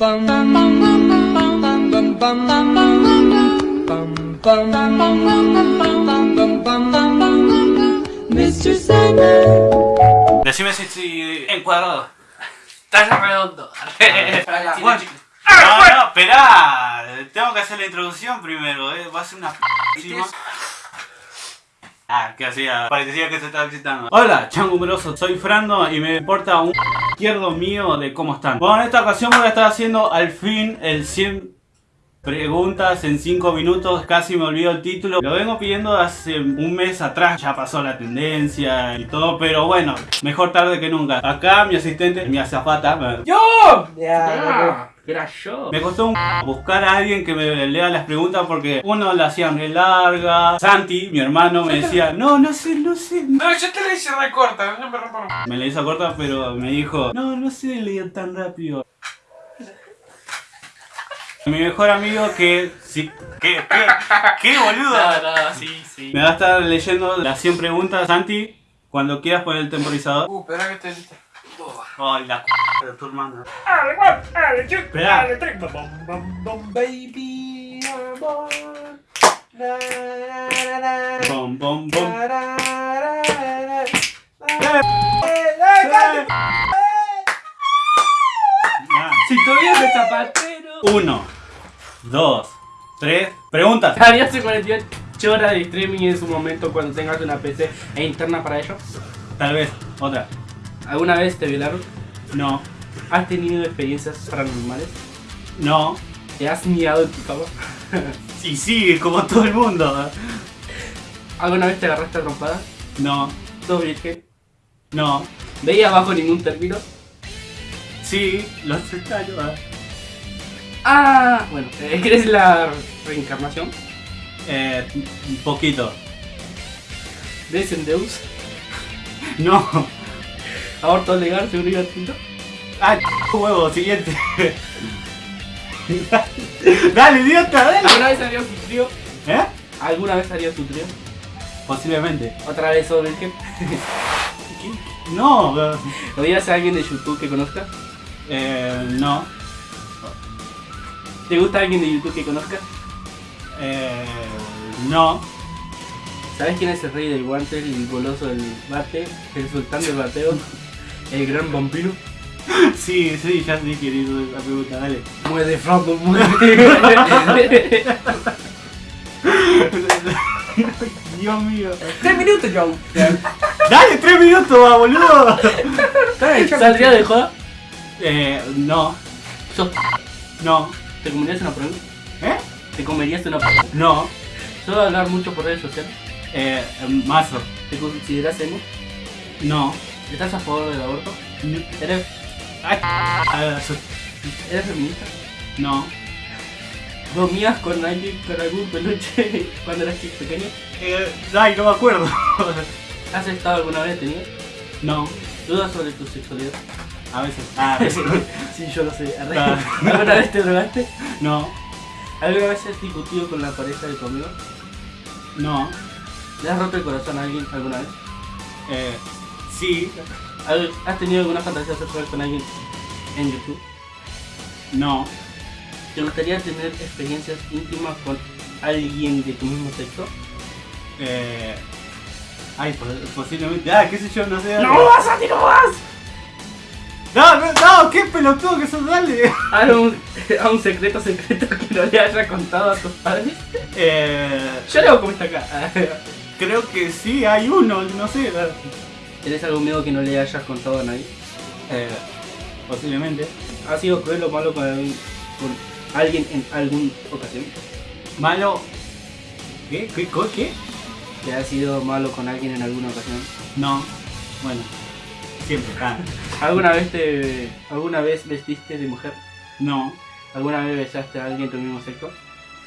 Mr. Sandman. Decime si estoy encuadrado. Estás redondo. No, no, esperá. Tengo que hacer la introducción primero, eh. Va a ser una p. Ah, que hacía. Parecía que se estaba excitando. Hola, changumbroso. Soy Frando y me importa un izquierdo mío de cómo están. Bueno, en esta ocasión voy a estar haciendo al fin el 100 preguntas en 5 minutos. Casi me olvido el título. Lo vengo pidiendo hace un mes atrás. Ya pasó la tendencia y todo, pero bueno, mejor tarde que nunca. Acá mi asistente, mi azafata. ¡Yo! Ya, Era yo. Me costó un buscar a alguien que me lea las preguntas porque uno la hacía re larga. Santi, mi hermano, me decía, no, no sé, no sé. No, yo te la hice recorta, no me rompo. Me la hizo corta, pero me dijo, no, no sé leer tan rápido. Mi mejor amigo que... Sí, ¿Qué? ¿Qué? ¿Qué, boludo? No, no, sí, sí. Me va a estar leyendo las 100 preguntas. Santi, cuando quieras poner el temporizador. Uh, espera que lista. Ay, la c de tu hermano. Ale, one, ale, two, ale, three. Bum, bum, bum, baby, I'm on. Na, na, Bom, bom, bom. Si todavía de zapatero. Uno, dos, tres. Preguntas. ¿Harías hace 48 horas de streaming en su momento cuando tengas una PC e interna para ello? Tal vez. Otra. ¿Alguna vez te violaron? No. ¿Has tenido experiencias paranormales? No. ¿Te has mirado en tu cama? Y sí, como todo el mundo. ¿Alguna vez te agarraste a trompada? No. ¿Todo virgen? No. ¿Veías bajo ningún término? Sí, los extraño. ah. Ah, bueno, eh, ¿crees la reencarnación? Eh, un poquito. ¿Ves en Deus? No. ¿Aborto legal, seguridad tinto? Ah, huevo, siguiente. dale, idiota, dale. ¿Alguna vez harías tu trío? ¿Eh? ¿Alguna vez harías tu trío? Posiblemente. ¿Otra vez sos virgen? No. eh, ¿Odias a alguien de YouTube que conozcas? Eh, no. ¿Te gusta alguien de YouTube que conozcas? Eh, no. ¿Sabes quién es el rey del guante, el goloso del bate, el sultán del bateo, el gran vampiro? Sí, sí, ya sí querido la pregunta, dale. Muerde, Franco, muerde. Dios mío. Tres minutos, Joe. Dale, tres minutos, va, boludo. ¿Saldría de joda? Eh, no. ¿Sos No. ¿Te comerías una prueba? ¿Eh? ¿Te comerías una prueba? No. ¿Suelo hablar mucho por redes sociales? Eh, mazo. ¿Te consideras emo? No. ¿Estás a favor del aborto? ¿Eres, Ay, eres feminista? no. ¿Dormías con alguien, con algún peluche cuando eras pequeño? Eh, ay, no me acuerdo. ¿Has estado alguna vez tenido? no. ¿Dudas sobre tu sexualidad? A veces. Ah, a veces. sí, yo lo sé. Ah. ¿Alguna vez te drogaste? No. ¿Alguna vez has discutido con la pareja de tu amigo? No. ¿Le has roto el corazón a alguien alguna vez? Eh, sí. ¿Al- ¿Has tenido alguna fantasía sexual con alguien en YouTube? No. ¿Te gustaría tener experiencias íntimas con alguien de tu mismo sexo? Eh. Ay, pos- posiblemente. Ah, qué sé yo, no sé. dale. vas a ti no vas! No, no, no, qué pelotudo que sos, dale. ¿A un, a un secreto secreto que no le haya contado a tus padres? Eh. Yo leo como está acá. Creo que sí, hay uno, no sé. ¿Tienes algún miedo que no le hayas contado a nadie? Eh, posiblemente. ¿Has sido cruel o malo con, algún- con alguien en alguna ocasión? Malo. ¿Qué? ¿Qué? ¿Qué? ¿Que has sido malo con alguien en alguna ocasión? No. Bueno. Siempre. Ah, ¿Alguna vez te, alguna vez vestiste de mujer? no. ¿Alguna vez besaste a alguien de tu mismo sexo?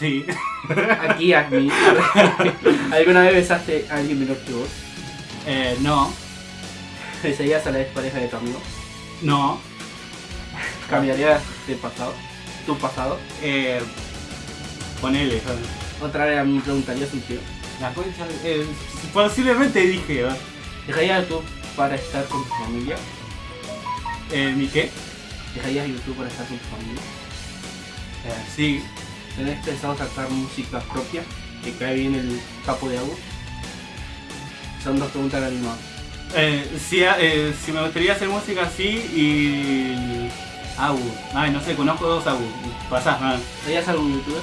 Sí. Aquí a mí. ¿Alguna vez besaste a alguien menor que vos? Eh, no. ¿Besarías a la pareja de tu amigo? No. ¿Cambiarías de pasado? ¿Tu pasado? Eh. Ponele. ¿sabes? Otra vez me preguntarías un tío. La concha. Eh, posiblemente dije. ¿verdad? ¿Dejarías tú para estar con tu familia? Eh, ¿Mi qué? ¿Dejarías YouTube para estar con tu familia? Eh, sí, ¿Tenés pensado sacar música propia? ¿Que cae bien el capo de agua? Son dos preguntas a la misma. Eh, sí, eh, si me gustaría hacer música así y... Agu. Ay, no sé, conozco dos Agu. Pasás, nada. ¿Odias algún youtuber?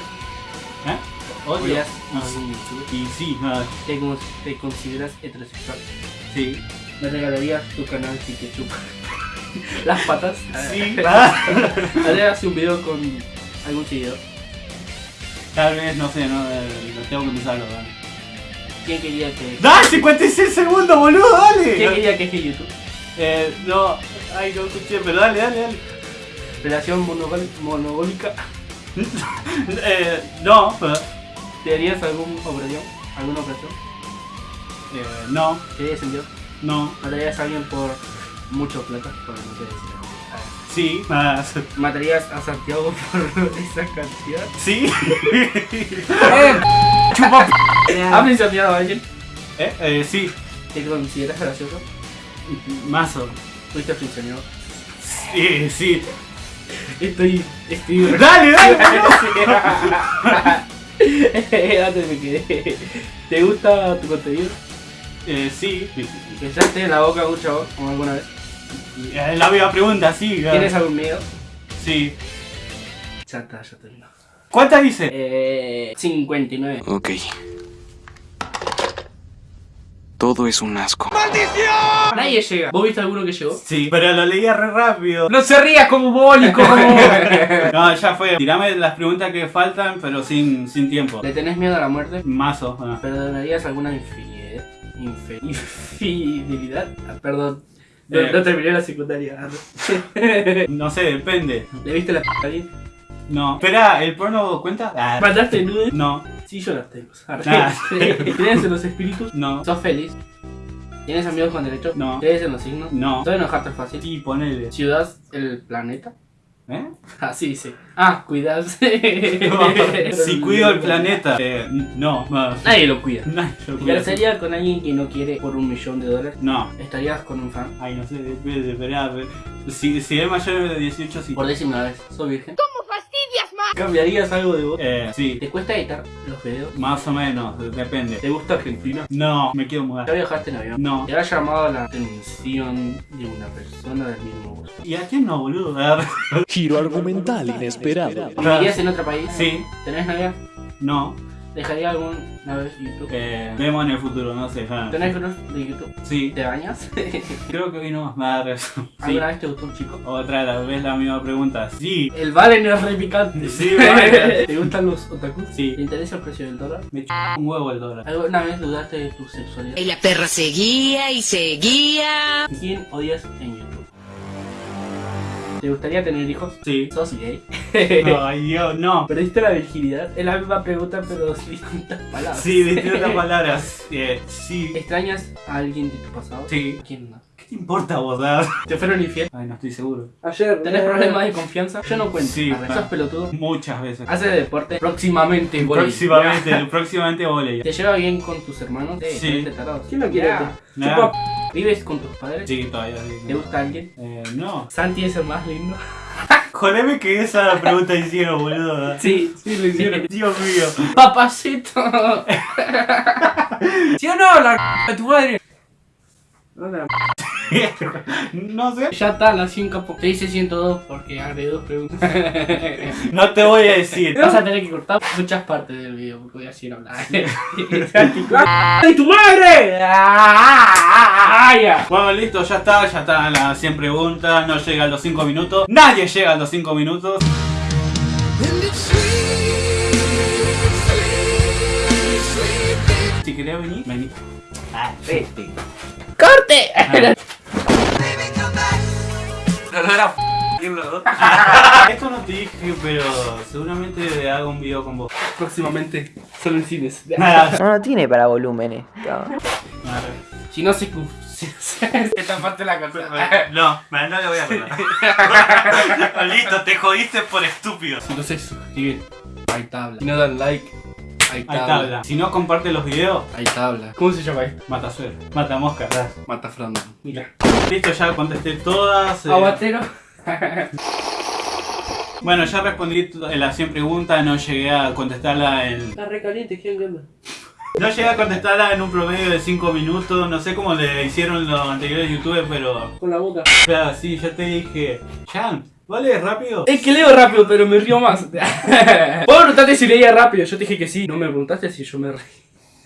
¿Eh? Odio. ¿Odias No, algún youtuber? Y sí, nada. ¿Te, con- te consideras heterosexual? Sí. ¿Me regalarías tu canal si te chupa las patas? Sí. ¿Harías un video con algún seguidor? Tal vez, no sé, no, eh, tengo que pensarlo. ¿Quién quería que... ¡Da! ¡56 segundos, boludo! ¡Dale! ¿Quién quería que es YouTube? Eh, no. Ay, no escuché, pero dale, dale, dale. Relación monogólica. eh, no, pero... ¿Te harías algún operación? ¿Alguna operación? Eh, no, ¿Te harías enviado? no, ¿Matarías a alguien por mucho plata? Por no sé decir. sí, ¿Matarías a Santiago por esa cantidad? sí. ¡Chupa ¿Has mencionado a alguien? eh, eh, sí. ¿Te consideras gracioso? Mazo. ¿Fuiste funcionado? Sí, sí. Estoy... Estoy... Dale, dale. Antes me quedé. ¿Te gusta tu contenido? eh, sí. ¿Pensaste en la boca de un chavo o alguna vez? Eh, La misma pregunta, sí. ah, ¿Tienes algún miedo? Sí. Ya está, ya terminó. ¿Cuántas dice? Eh, 59. Ok. Todo es un asco. Nadie llega. ¿Vos viste alguno que llegó? Sí, pero lo leía re rápido. No se ría como bólico. No, ya fue. Tirame las preguntas que faltan, pero sin, sin tiempo. ¿Le tenés miedo a la muerte? Mazo. ah. ¿Perdonarías alguna infidelidad? Ah, perdón. No, Eh. no terminé la secundaria. No sé, depende. ¿Le viste la p a alguien? No. Espera, ¿el porno cuenta? Ah, ¿Mandaste nudes? no, Sí, yo las tengo. Ah. ¿Crees en los espíritus? no, ¿Sos feliz? ¿Tienes amigos con derecho? No. ¿Crees en los signos? no. ¿Soy enojarte fácil? Sí, ponele. ¿Ciudad el planeta? ¿Eh? Así dice. Ah, cuidas. si cuido el planeta. Eh, no, no. Nadie lo cuida. Nadie lo ¿Te cuida. casarías con alguien que no quiere por un millón de dólares? No. ¿Estarías con un fan? Ay, no sé, depende, esperá. Si, si es mayor de 18, sí. Por décima vez, ¿sos virgen? ¿Cambiarías algo de vos? Eh, sí. ¿Te cuesta editar los videos? Más o menos, depende. ¿Te gusta Argentina? No, me quiero ¿Ya mudar. viajaste en avión? No. ¿Te ha llamado la atención de una persona del mismo gusto? ¿Y a quién no, boludo? A ver. Giro argumental inesperado. ¿Vivirías en otro país? Sí, ¿Tenés novia? no. ¿Dejarías alguna vez YouTube? Eh, vemos en el futuro, no sé. ah. ¿Tenés grupos de YouTube? Sí, ¿Te bañas? creo que hoy no más. Ver. Sí. ¿Alguna vez te gustó un chico? Otra vez la misma pregunta. Sí. El vale no es re picante. Sí, vale. ¿Te gustan los otakus? Sí. ¿Te interesa el precio del dólar? Me ch un huevo el dólar. ¿Alguna vez dudaste de tu sexualidad? Y la perra seguía y seguía. ¿Quién odias en YouTube? ¿Te gustaría tener hijos? Sí. ¿Sos gay? Ay, Dios, no. ¿Perdiste la virginidad? Es la misma pregunta pero sin distintas palabras. Sí, distintas palabras. Eh, sí. ¿Extrañas a alguien de tu pasado? Sí. ¿Quién no? ¿Qué te importa vos? ¿Te fueron infiel? Ay, no estoy seguro. Ayer. ¿Tenés problemas de confianza? Yo no cuento. Sí. ¿Sos pelotudo? Muchas veces. ¿Haces deporte? Próximamente, volei. Próximamente, próximamente volei. ¿Te lleva bien con tus hermanos? Sí. tarado. ¿Quién no quiere? Chupa. ¿Vives con tus padres? Sí, todavía sí. ¿Te gusta alguien? Eh, no. ¿Santi es el más lindo? Jodeme que esa pregunta hicieron, boludo. Sí, sí lo hicieron. Dios mío. ¡Papacito! ¿Sí o no? La de tu madre. No sé. Ya está, un capo. Te hice 102 porque agregué dos preguntas. No te voy a decir. Vas a tener que cortar muchas partes del video porque voy a seguir hablando. ¡Ay, tu madre! ¡Ah! Bueno, listo, ya está, ya están las 100 preguntas, no llega a los 5 minutos. Nadie llega a los 5 minutos. Si querés venir, vení. Ah, vete. ¡Corte! Esto no te dije, pero seguramente hago un video con vos. Próximamente, solo en cines. No, no tiene para volúmenes. Si no se... cu- si- Esta parte la corté. No, no le voy a hablar. Listo, te jodiste por estúpido. Si no se suscriben, hay tabla. Si no dan like, hay Hay tabla. Si no comparte los videos, Hay tabla. ¿Cómo se llama esto? mata suero. Mata mosca. Mata Fernando. Mira. Listo, ya contesté todas. eh, Aguatero. Bueno, ya respondí t- las 100 preguntas, no llegué a contestarla en... Está re caliente, ¿quién onda? No llegué a contestarla en un promedio de 5 minutos, no sé cómo le hicieron los anteriores youtubers, pero... Con la boca. Claro, sí, ya te dije, Jan, ¿vale rápido? Es que leo rápido, pero me río más. Vos preguntaste si leía rápido, yo te dije que sí. No me preguntaste si yo me reí.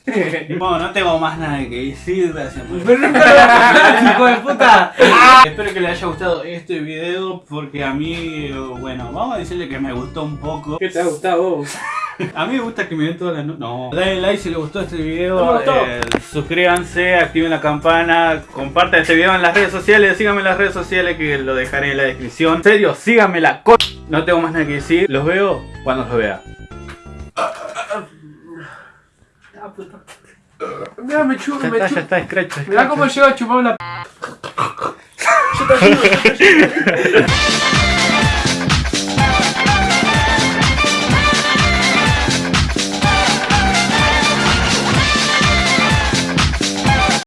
Bueno, no tengo más nada que decir, gracias por... hijo de puta. Espero que les haya gustado este video porque a mí, bueno, vamos a decirle que me gustó un poco. ¿Qué te ha gustado vos? A mí me gusta que me den todas las no No. Denle like si les gustó este video. Gustó. eh, suscríbanse, activen la campana, compartan este video en las redes sociales, síganme en las redes sociales que lo dejaré en la descripción. En serio, síganme la co... No tengo más nada que decir. Los veo cuando los vea. Mira, me chupo, Ya me está, ya chupo. está, scratch. Mirá cómo llego a chupar una p.